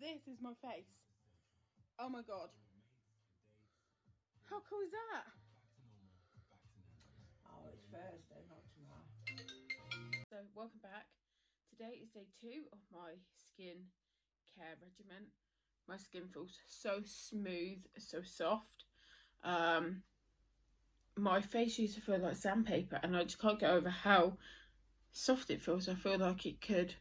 this is my face. Oh my god. How cool is that? Oh, it's Thursday, not tomorrow. So, welcome back. Today is day two of my skin care regimen. My skin feels so smooth, so soft. Um, my face used to feel like sandpaper, and I just can't get over how soft it feels. I feel like it could.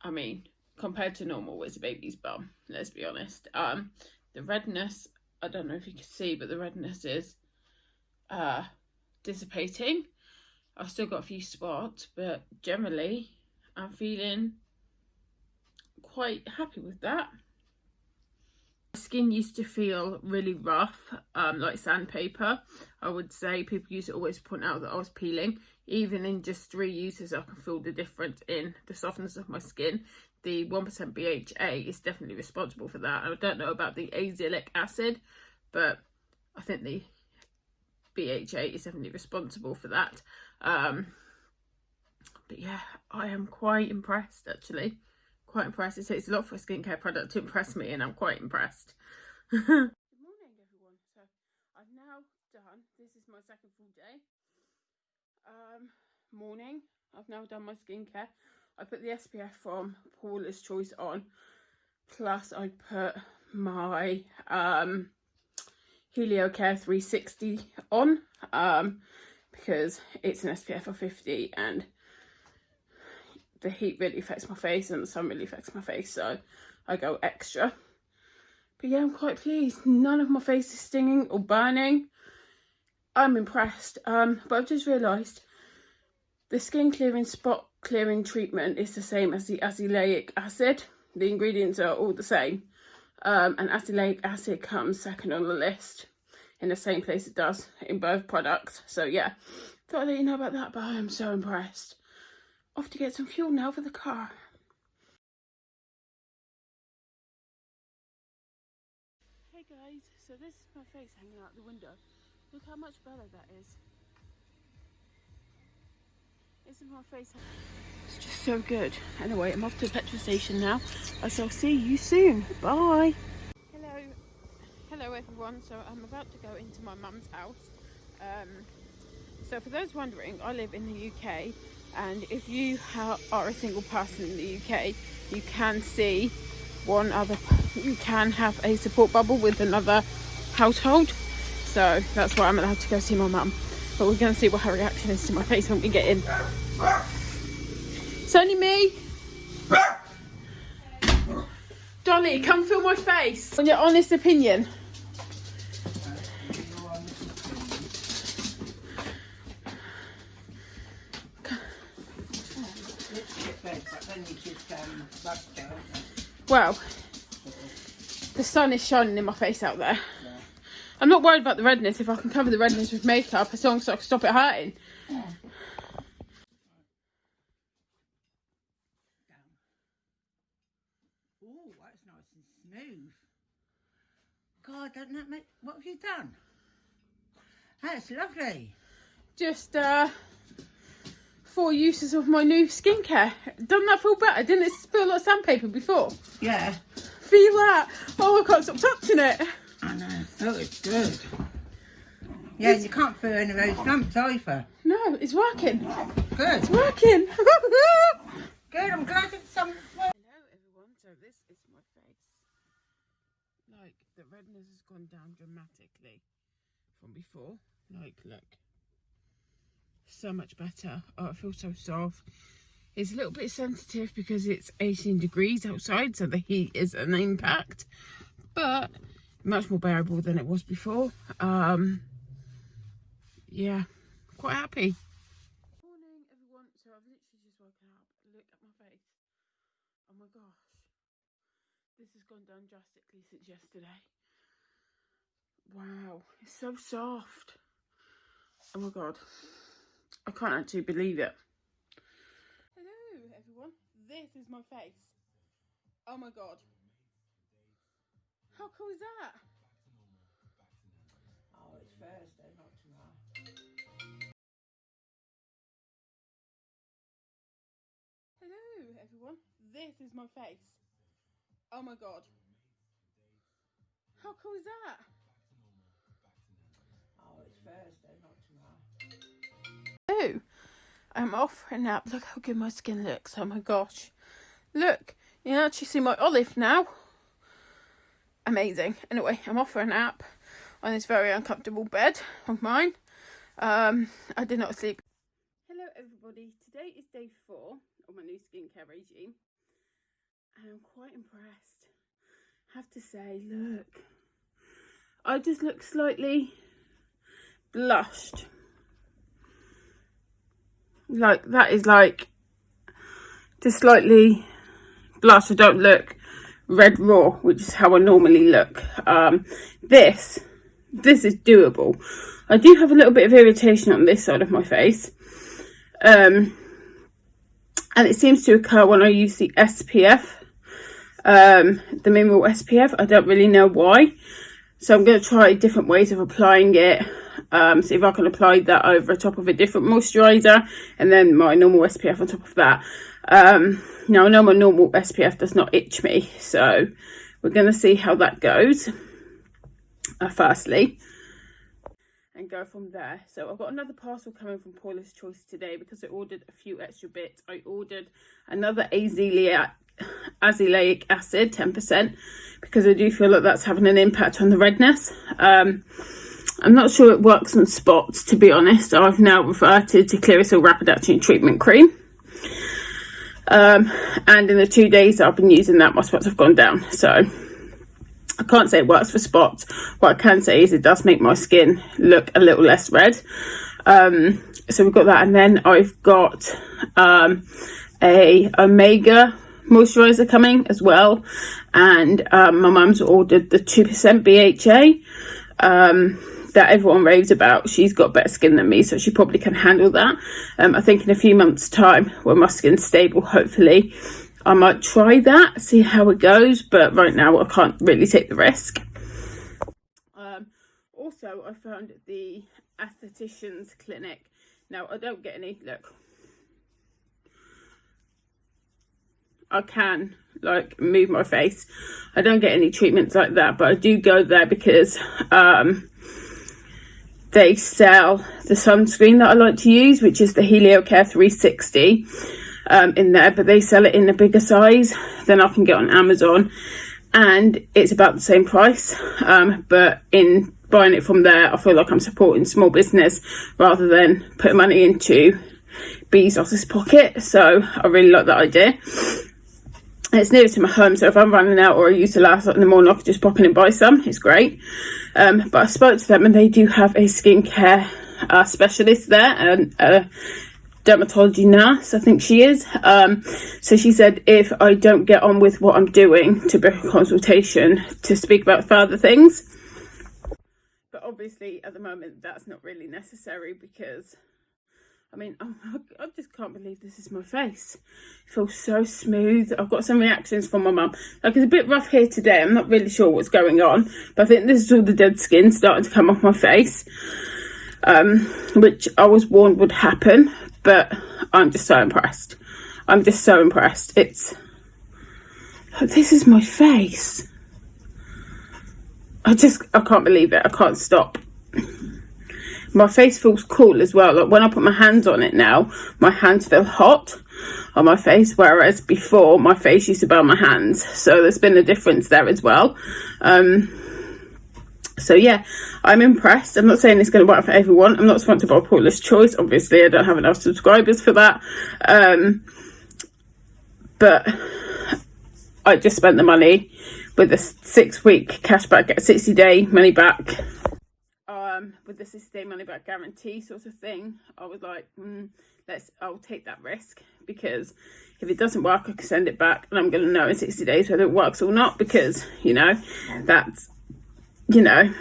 I mean, compared to normal, it's a baby's bum. Let's be honest. Um, the redness. I don't know if you can see, but the redness is uh dissipating. I've still got a few spots, but generally I'm feeling quite happy with that. My skin used to feel really rough, um, like sandpaper. I would say people used to always point out that I was peeling. Even in just three uses, I can feel the difference in the softness of my skin. The 1% BHA is definitely responsible for that. I don't know about the azelaic acid, but I think the BHA is definitely responsible for that. Um, but yeah, I am quite impressed actually. Quite impressed. It takes a lot for a skincare product to impress me, and I'm quite impressed. Good morning, everyone. So I've now done. This is my second full day. Um, morning. I've now done my skincare. I put the SPF from Paula's Choice on. Plus, I put my um Heliocare 360 on um, because it's an SPF of 50 and the heat really affects my face and the sun really affects my face so I go extra. But yeah, I'm quite pleased. None of my face is stinging or burning. I'm impressed. Um, but I've just realised the skin clearing spot clearing treatment is the same as the azelaic acid. The ingredients are all the same um, and azelaic acid comes second on the list in the same place it does in both products. So yeah, thought I'd let you know about that, but I am so impressed. Off to get some fuel now for the car. Hey guys, so this is my face hanging out the window. Look how much better that is. Isn't my face? It's just so good. Anyway, I'm off to the petrol station now. I shall see you soon. Bye. Hello. Hello everyone. So I'm about to go into my mum's house. Um, so for those wondering, I live in the UK and if you are a single person in the UK, you can see one other, you can have a support bubble with another household. So that's why I'm allowed to go see my mum but we're going to see what her reaction is to my face when we get in. It's only me. Dolly, come feel my face. On your honest opinion. Well, the sun is shining in my face out there. I'm not worried about the redness if I can cover the redness with makeup as long as I can stop it hurting. Oh, that's nice and smooth. God, doesn't that make... What have you done? That's lovely. Just, uh, four uses of my new skincare. Doesn't that feel better? Didn't it feel like sandpaper before? Yeah. Feel that? Oh, I can't stop touching it. I know. Oh, it's good. Yeah, it's... you can't feel any of those lumps either. No, it's working. Good. It's working. good, I'm glad it's some... Hello everyone, so this is my face. Like, the redness has gone down dramatically from before. Like, look. So much better. Oh, it feels so soft. It's a little bit sensitive because it's 18 degrees outside, so the heat is an impact. But much more bearable than it was before. Um, yeah, quite happy. Morning everyone, so I've literally just woken up. Look at my face. Oh my gosh. This has gone down drastically since yesterday. Wow, it's so soft. Oh my god. I can't actually believe it. Hello everyone, this is my face. Oh my god. How cool is that? Oh, it's Thursday, not tomorrow. Hello everyone, this is my face. Oh my god. How cool is that? Oh, it's Thursday, not tomorrow. Oh, I'm off for a nap. Look how good my skin looks. Oh my gosh. Look, you can actually see my olive now. Amazing. Anyway, I'm off for a nap on this very uncomfortable bed of mine. Um, I did not sleep. Hello everybody. Today is day four of my new skincare regime. And I'm quite impressed. have to say, look. I just look slightly blushed. Like that is like just slightly blush. I don't look red raw, which is how I normally look. Um, this, this is doable. I do have a little bit of irritation on this side of my face. Um, and it seems to occur when I use the SPF, um, the mineral SPF. I don't really know why. So I'm going to try different ways of applying it. Um, see if I can apply that over top of a different moisturiser and then my normal SPF on top of that. Um, now I know my normal SPF does not itch me, so we're going to see how that goes. Uh, firstly, and go from there. So I've got another parcel coming from Paula's Choice today because I ordered a few extra bits. I ordered another azelaic, acid, 10%, because I do feel like that's having an impact on the redness. Um, I'm not sure it works on spots, to be honest. I've now reverted to Clearasil Rapid Action Treatment Cream. Um, and in the two days I've been using that, my spots have gone down. So I can't say it works for spots. What I can say is it does make my skin look a little less red. Um, so we've got that. And then I've got um, a Omega moisturizer coming as well. And um, my mum's ordered the 2% BHA um, that everyone raves about. She's got better skin than me, so she probably can handle that. Um, I think in a few months' time, when my skin's stable, hopefully, I might try that, see how it goes, but right now I can't really take the risk. Um, also, I found the aesthetician's clinic. Now, I don't get any, look, I can like move my face. I don't get any treatments like that, but I do go there because um, they sell the sunscreen that I like to use, which is the Heliocare 360 um, in there, but they sell it in a bigger size than I can get on Amazon. And it's about the same price. Um, but in buying it from there, I feel like I'm supporting small business rather than putting money into Bezos's pocket. So I really like that idea. It's near to my home, so if I'm running out or I use the last in the morning, I can just pop in and buy some. It's great. Um, but I spoke to them and they do have a skincare uh, specialist there and uh, dermatology nurse, I think she is. Um, so she said if I don't get on with what I'm doing to book a consultation to speak about further things. But obviously at the moment that's not really necessary because I mean, I just can't believe this is my face. It feels so smooth. I've got some reactions from my mum. Like, it's a bit rough here today. I'm not really sure what's going on. But I think this is all the dead skin starting to come off my face. Um, which I was warned would happen but I'm just so impressed. I'm just so impressed. It's this is my face. I just I can't believe it. I can't stop. My face feels cool as well. Like when I put my hands on it now, my hands feel hot on my face, whereas before my face used to burn my hands. So there's been a difference there as well. Um, so yeah, I'm impressed. I'm not saying it's going to work for everyone. I'm not sponsored by Paula's Choice. Obviously, I don't have enough subscribers for that. Um, but I just spent the money with a six week cashback, get 60 day money back. Um, with the 60 day money back guarantee sort of thing. I was like, mm, let's, I'll take that risk because if it doesn't work, I can send it back and I'm going to know in 60 days whether it works or not because, you know, that's you know,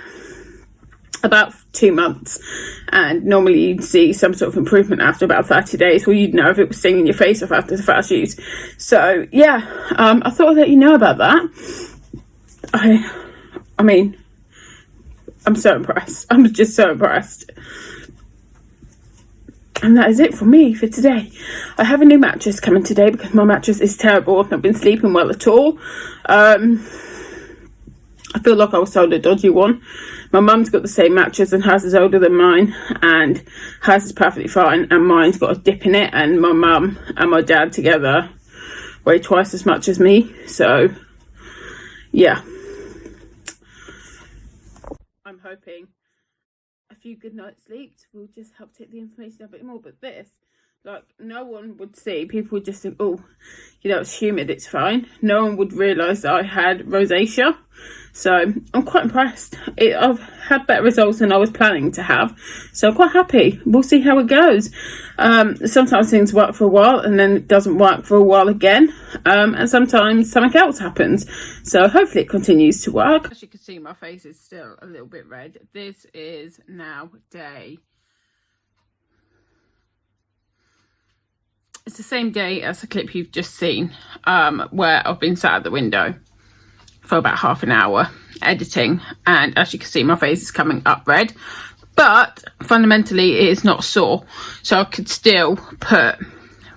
about two months. And normally you'd see some sort of improvement after about 30 days. Or you'd know if it was stinging your face off after the first use. So yeah um, i thought I'd let you know about that. I i mean i'm so impressed i'm just so impressed and that is it for me for today. I have a new mattress coming today because my mattress is terrible. I've not been sleeping well at all. Um, I feel like I was sold a dodgy one. My mum's got the same mattress and hers is older than mine and hers is perfectly fine and mine's got a dip in it and my mum and my dad together weigh twice as much as me. So, yeah. I'm hoping a few good nights sleeps will just help take the information a bit more. But this, like, no one would see. People would just think, oh, you know, it's humid, it's fine. No one would realise I had rosacea. So I'm quite impressed. It, I've had better results than I was planning to have. So I'm quite happy. We'll see how it goes. Um, sometimes things work for a while and then it doesn't work for a while again. Um, and sometimes something else happens. So hopefully it continues to work. As you can see, my face is still a little bit red. This is now day it's the same day as the clip you've just seen um, where I've been sat at the window for about half an hour editing and as you can see my face is coming up red. But fundamentally it is not sore so I could still put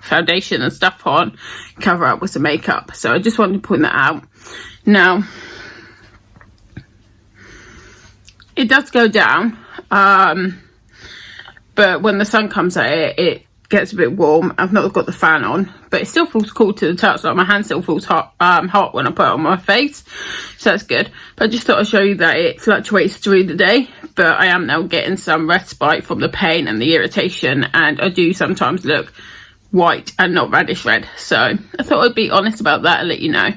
foundation and stuff on cover up with some makeup. So I just wanted to point that out. Now it does go down um, but when the sun comes at it it gets a bit warm. I've not got the fan on, but it still feels cool to the touch. Like my hand still feels hot, um, hot when I put it on my face, so that's good. But I just thought I'd show you that it fluctuates through the day, but I am now getting some respite from the pain and the irritation, and I do sometimes look white and not radish red. So I thought I'd be honest about that and let you know.